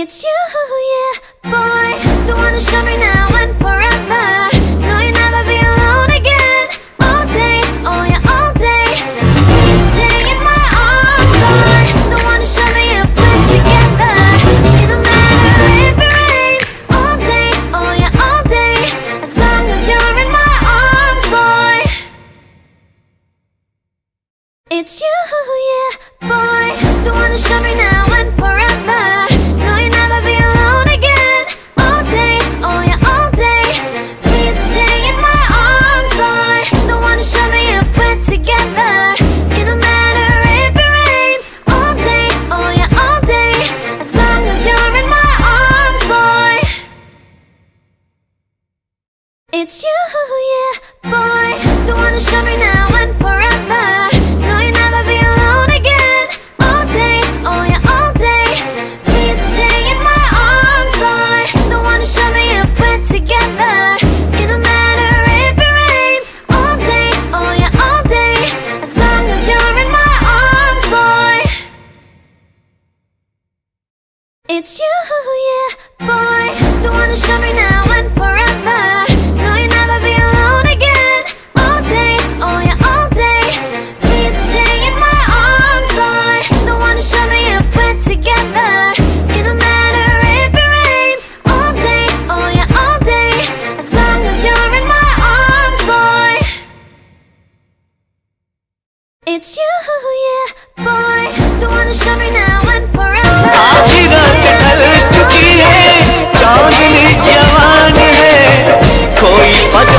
It's you, yeah, boy. The one to show me now and forever. No, you'll never be alone again. All day, oh yeah, all day. Please stay in my arms, boy. The one to show me if we're together. It don't matter if it rains All day, oh yeah, all day. As long as you're in my arms, boy. It's you, yeah, boy. The one to show me now it's you, yeah, boy. The one to show me now and forever. No, you'll never be alone again. All day, oh yeah, all day. Please stay in my arms, boy. The one to show me if we're together. It don't matter if it rains. All day, oh yeah, all day. As long as you're in my arms, boy. It's you, yeah, boy It's you, yeah, boy. The one who showed now and forever. आधी रात ढल चुकी है चांदनी जवान है कोई पद